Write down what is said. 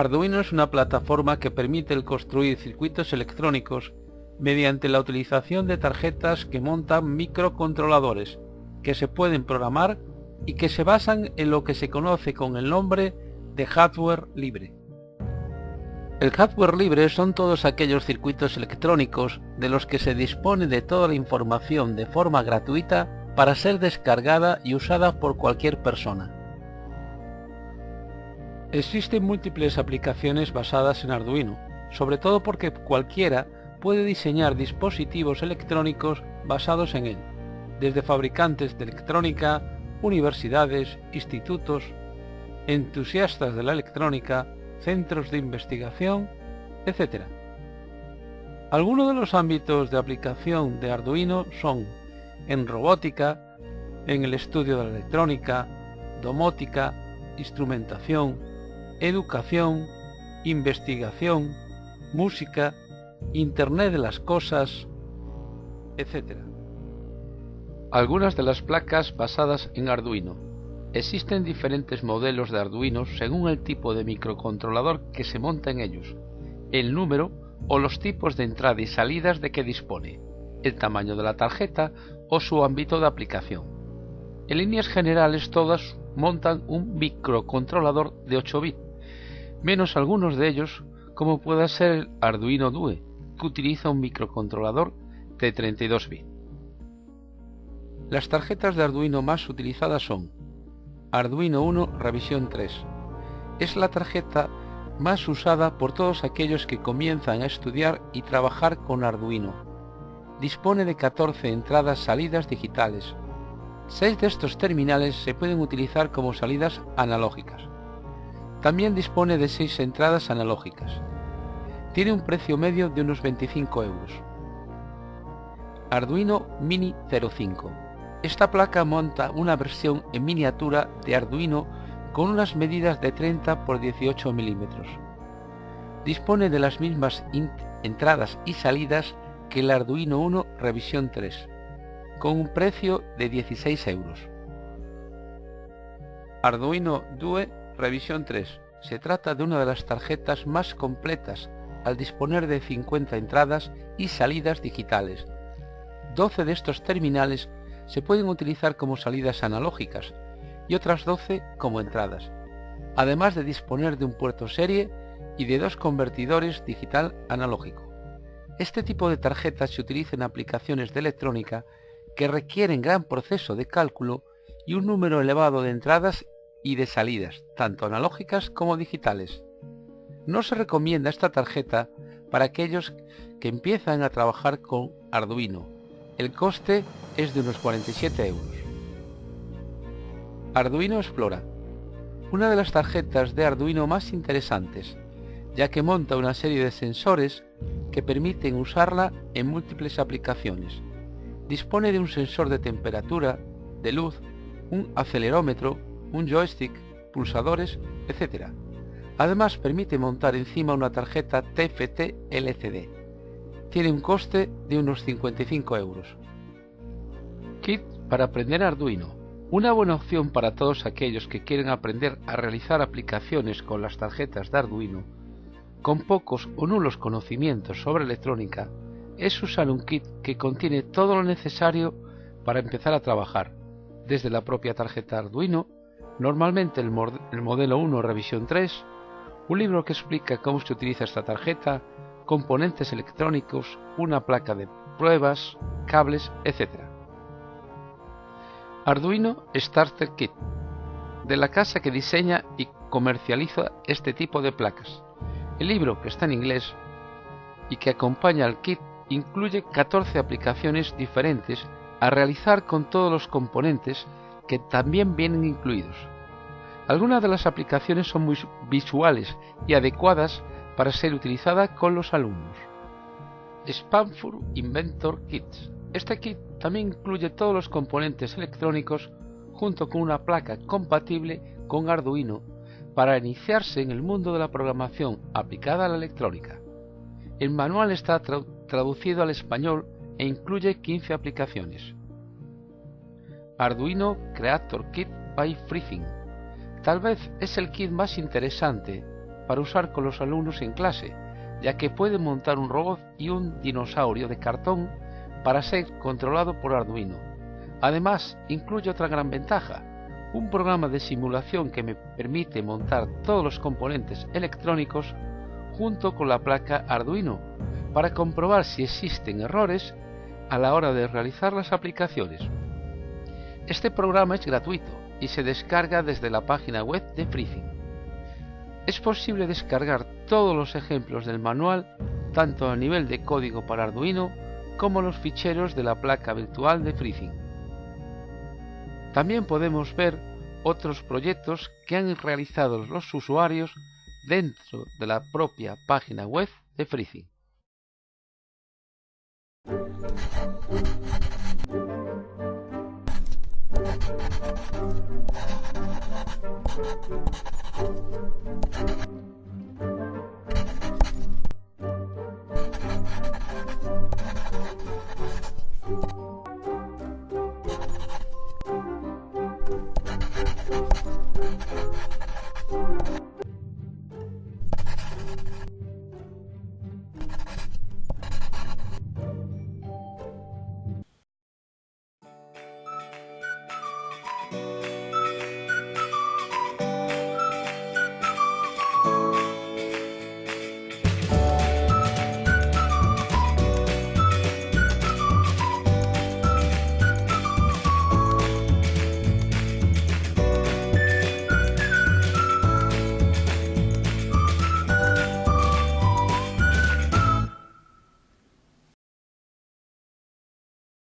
Arduino es una plataforma que permite el construir circuitos electrónicos mediante la utilización de tarjetas que montan microcontroladores que se pueden programar y que se basan en lo que se conoce con el nombre de hardware libre. El hardware libre son todos aquellos circuitos electrónicos de los que se dispone de toda la información de forma gratuita para ser descargada y usada por cualquier persona. Existen múltiples aplicaciones basadas en Arduino, sobre todo porque cualquiera puede diseñar dispositivos electrónicos basados en él, desde fabricantes de electrónica, universidades, institutos, entusiastas de la electrónica, centros de investigación, etc. Algunos de los ámbitos de aplicación de Arduino son en robótica, en el estudio de la electrónica, domótica, instrumentación, educación, investigación, música, Internet de las Cosas, etc. Algunas de las placas basadas en Arduino. Existen diferentes modelos de Arduino según el tipo de microcontrolador que se monta en ellos, el número o los tipos de entrada y salidas de que dispone, el tamaño de la tarjeta o su ámbito de aplicación. En líneas generales todas montan un microcontrolador de 8 bits, menos algunos de ellos como pueda ser el Arduino Due, que utiliza un microcontrolador de 32 bits. Las tarjetas de Arduino más utilizadas son Arduino 1 Revisión 3. Es la tarjeta más usada por todos aquellos que comienzan a estudiar y trabajar con Arduino. Dispone de 14 entradas salidas digitales. 6 de estos terminales se pueden utilizar como salidas analógicas. También dispone de 6 entradas analógicas. Tiene un precio medio de unos 25 euros. Arduino Mini 05. Esta placa monta una versión en miniatura de Arduino con unas medidas de 30 por 18 milímetros. Dispone de las mismas entradas y salidas que el Arduino 1 Revisión 3, con un precio de 16 euros. Arduino Due Revisión 3 se trata de una de las tarjetas más completas al disponer de 50 entradas y salidas digitales. 12 de estos terminales se pueden utilizar como salidas analógicas y otras 12 como entradas, además de disponer de un puerto serie y de dos convertidores digital analógico. Este tipo de tarjetas se utiliza en aplicaciones de electrónica que requieren gran proceso de cálculo y un número elevado de entradas y de salidas, tanto analógicas como digitales. No se recomienda esta tarjeta para aquellos que empiezan a trabajar con Arduino. El coste es de unos 47 euros. Arduino Explora. Una de las tarjetas de Arduino más interesantes, ya que monta una serie de sensores que permiten usarla en múltiples aplicaciones. Dispone de un sensor de temperatura, de luz, un acelerómetro, un joystick, pulsadores, etc. Además permite montar encima una tarjeta TFT LCD. Tiene un coste de unos 55 euros. Kit para aprender Arduino. Una buena opción para todos aquellos que quieren aprender a realizar aplicaciones con las tarjetas de Arduino, con pocos o nulos conocimientos sobre electrónica, es usar un kit que contiene todo lo necesario para empezar a trabajar, desde la propia tarjeta Arduino, normalmente el, modelo 1 revisión 3, un libro que explica cómo se utiliza esta tarjeta, componentes electrónicos, una placa de pruebas, cables, etc. Arduino Starter Kit, de la casa que diseña y comercializa este tipo de placas. El libro, que está en inglés y que acompaña al kit, incluye 14 aplicaciones diferentes a realizar con todos los componentes que también vienen incluidos. Algunas de las aplicaciones son muy visuales y adecuadas para ser utilizadas con los alumnos. Spamfur Inventor Kits. Este kit también incluye todos los componentes electrónicos junto con una placa compatible con Arduino para iniciarse en el mundo de la programación aplicada a la electrónica. El manual está traducido al español e incluye 15 aplicaciones. Arduino Creator Kit by Freething Tal vez es el kit más interesante para usar con los alumnos en clase, ya que pueden montar un robot y un dinosaurio de cartón para ser controlado por Arduino. Además, incluye otra gran ventaja, un programa de simulación que me permite montar todos los componentes electrónicos junto con la placa Arduino para comprobar si existen errores a la hora de realizar las aplicaciones. Este programa es gratuito y se descarga desde la página web de Freezing. Es posible descargar todos los ejemplos del manual tanto a nivel de código para Arduino como los ficheros de la placa virtual de Freezing. También podemos ver otros proyectos que han realizado los usuarios dentro de la propia página web de Freezing. うん。